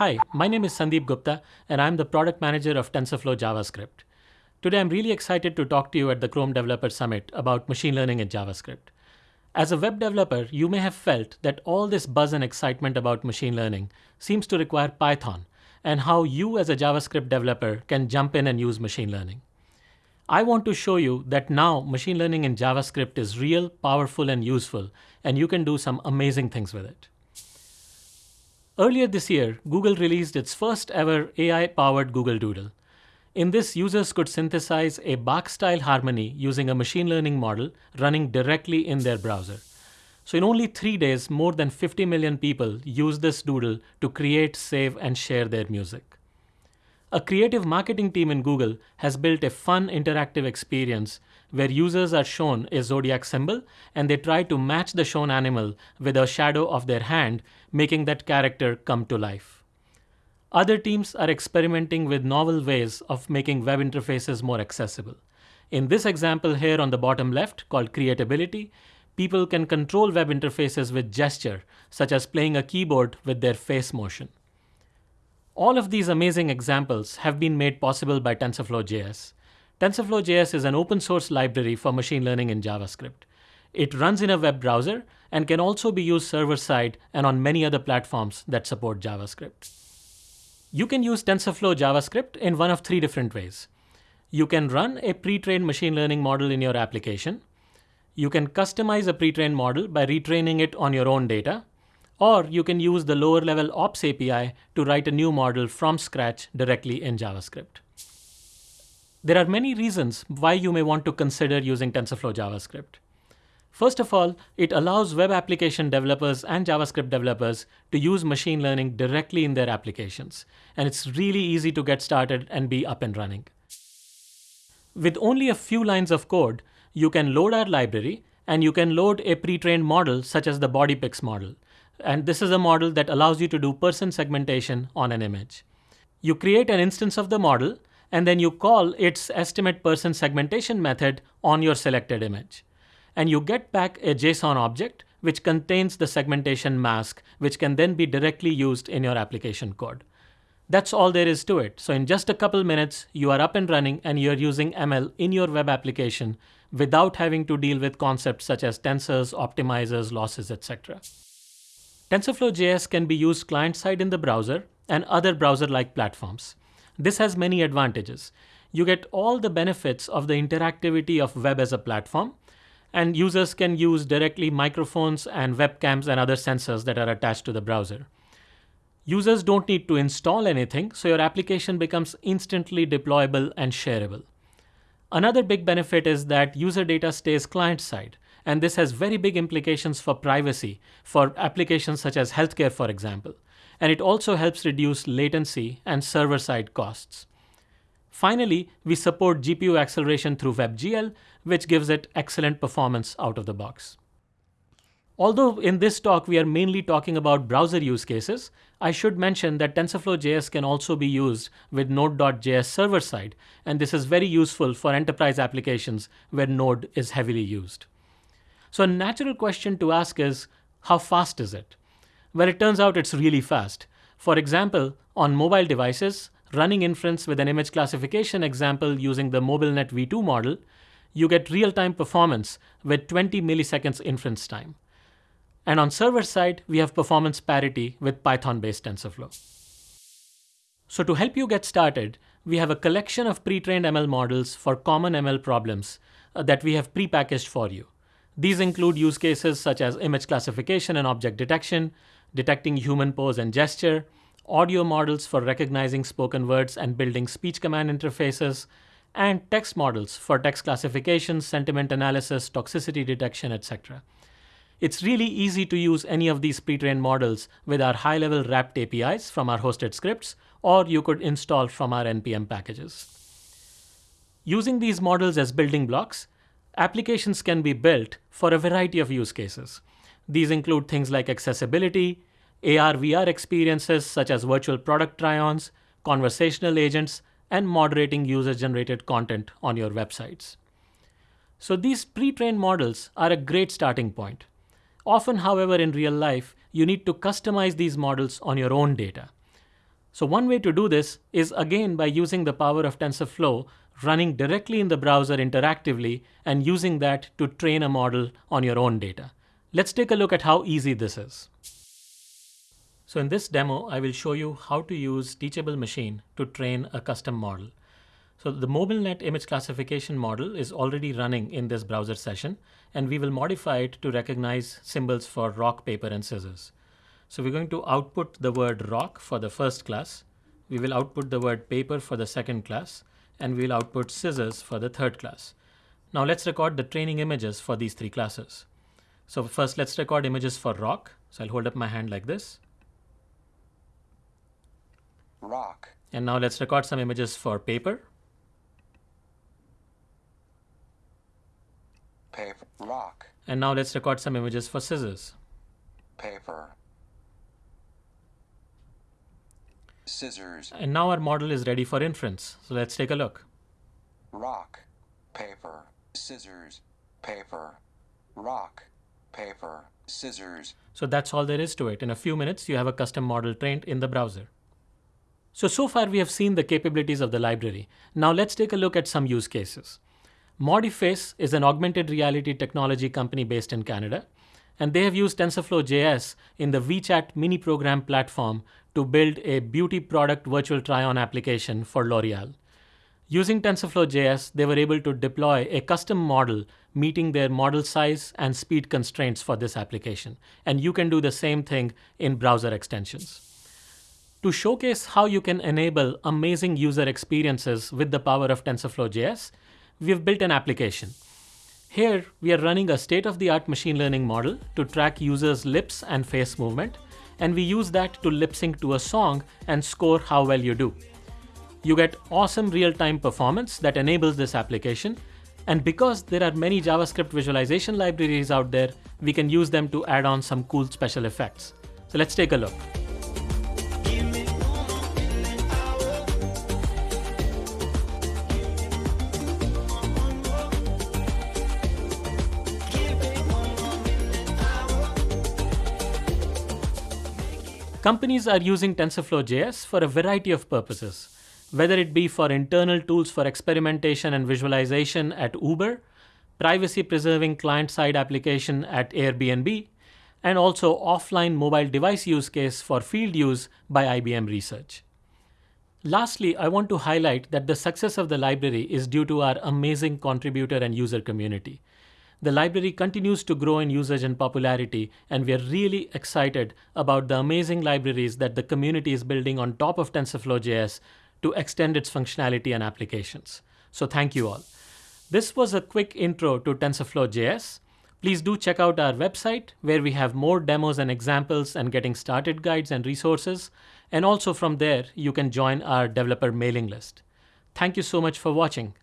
Hi, my name is Sandeep Gupta, and I'm the product manager of TensorFlow JavaScript. Today, I'm really excited to talk to you at the Chrome Developer Summit about machine learning in JavaScript. As a web developer, you may have felt that all this buzz and excitement about machine learning seems to require Python, and how you as a JavaScript developer can jump in and use machine learning. I want to show you that now machine learning in JavaScript is real, powerful, and useful, and you can do some amazing things with it. Earlier this year, Google released its first ever AI-powered Google Doodle. In this, users could synthesize a Bach-style harmony using a machine learning model running directly in their browser. So in only three days, more than 50 million people used this doodle to create, save, and share their music. A creative marketing team in Google has built a fun interactive experience where users are shown a zodiac symbol and they try to match the shown animal with a shadow of their hand, making that character come to life. Other teams are experimenting with novel ways of making web interfaces more accessible. In this example here on the bottom left called Creatability, people can control web interfaces with gesture, such as playing a keyboard with their face motion. All of these amazing examples have been made possible by TensorFlow.js. TensorFlow.js is an open source library for machine learning in JavaScript. It runs in a web browser and can also be used server side and on many other platforms that support JavaScript. You can use TensorFlow JavaScript in one of three different ways. You can run a pre-trained machine learning model in your application. You can customize a pre-trained model by retraining it on your own data. Or you can use the lower level ops API to write a new model from scratch directly in JavaScript. There are many reasons why you may want to consider using TensorFlow JavaScript. First of all, it allows web application developers and JavaScript developers to use machine learning directly in their applications. And it's really easy to get started and be up and running. With only a few lines of code, you can load our library and you can load a pre-trained model such as the BodyPix model. And this is a model that allows you to do person segmentation on an image. You create an instance of the model, and then you call its estimate person segmentation method on your selected image. And you get back a JSON object which contains the segmentation mask, which can then be directly used in your application code. That's all there is to it. So in just a couple minutes, you are up and running and you're using ML in your web application without having to deal with concepts such as tensors, optimizers, losses, etc. TensorFlow.js can be used client-side in the browser and other browser-like platforms. This has many advantages. You get all the benefits of the interactivity of web as a platform, and users can use directly microphones and webcams and other sensors that are attached to the browser. Users don't need to install anything, so your application becomes instantly deployable and shareable. Another big benefit is that user data stays client-side. And this has very big implications for privacy for applications such as healthcare, for example. And it also helps reduce latency and server-side costs. Finally, we support GPU acceleration through WebGL, which gives it excellent performance out of the box. Although in this talk we are mainly talking about browser use cases, I should mention that TensorFlow.js can also be used with Node.js server side, and this is very useful for enterprise applications where Node is heavily used. So a natural question to ask is, how fast is it? Well, it turns out it's really fast. For example, on mobile devices, running inference with an image classification example using the MobileNet v2 model, you get real-time performance with 20 milliseconds inference time. And on server side, we have performance parity with Python-based TensorFlow. So to help you get started, we have a collection of pre-trained ML models for common ML problems uh, that we have pre-packaged for you. These include use cases such as image classification and object detection, detecting human pose and gesture, audio models for recognizing spoken words and building speech command interfaces, and text models for text classification, sentiment analysis, toxicity detection, etc. It's really easy to use any of these pre-trained models with our high-level wrapped APIs from our hosted scripts, or you could install from our NPM packages. Using these models as building blocks, Applications can be built for a variety of use cases. These include things like accessibility, AR VR experiences such as virtual product try-ons, conversational agents, and moderating user-generated content on your websites. So these pre-trained models are a great starting point. Often, however, in real life, you need to customize these models on your own data. So one way to do this is again by using the power of TensorFlow running directly in the browser interactively and using that to train a model on your own data. Let's take a look at how easy this is. So in this demo, I will show you how to use Teachable Machine to train a custom model. So the MobileNet image classification model is already running in this browser session, and we will modify it to recognize symbols for rock, paper, and scissors. So we're going to output the word rock for the first class. We will output the word paper for the second class, and we'll output scissors for the third class. Now let's record the training images for these three classes. So first let's record images for rock. So I'll hold up my hand like this. Rock. And now let's record some images for paper. Paper. Rock. And now let's record some images for scissors. Paper. Scissors. And now our model is ready for inference. So let's take a look. Rock. Paper. Scissors. Paper. Rock paper, scissors. So that's all there is to it. In a few minutes, you have a custom model trained in the browser. So, so far we have seen the capabilities of the library. Now let's take a look at some use cases. Modiface is an augmented reality technology company based in Canada, and they have used TensorFlow JS in the WeChat mini program platform to build a beauty product virtual try-on application for L'Oreal. Using TensorFlow.js, they were able to deploy a custom model meeting their model size and speed constraints for this application. And you can do the same thing in browser extensions. To showcase how you can enable amazing user experiences with the power of TensorFlow.js, we've built an application. Here, we are running a state-of-the-art machine learning model to track users' lips and face movement, and we use that to lip sync to a song and score how well you do. You get awesome real-time performance that enables this application. And because there are many JavaScript visualization libraries out there, we can use them to add on some cool special effects. So let's take a look. Companies are using TensorFlow JS for a variety of purposes whether it be for internal tools for experimentation and visualization at Uber, privacy preserving client side application at Airbnb, and also offline mobile device use case for field use by IBM Research. Lastly, I want to highlight that the success of the library is due to our amazing contributor and user community. The library continues to grow in usage and popularity, and we are really excited about the amazing libraries that the community is building on top of TensorFlow.js to extend its functionality and applications. So thank you all. This was a quick intro to TensorFlow.js. Please do check out our website where we have more demos and examples and getting started guides and resources. And also from there, you can join our developer mailing list. Thank you so much for watching.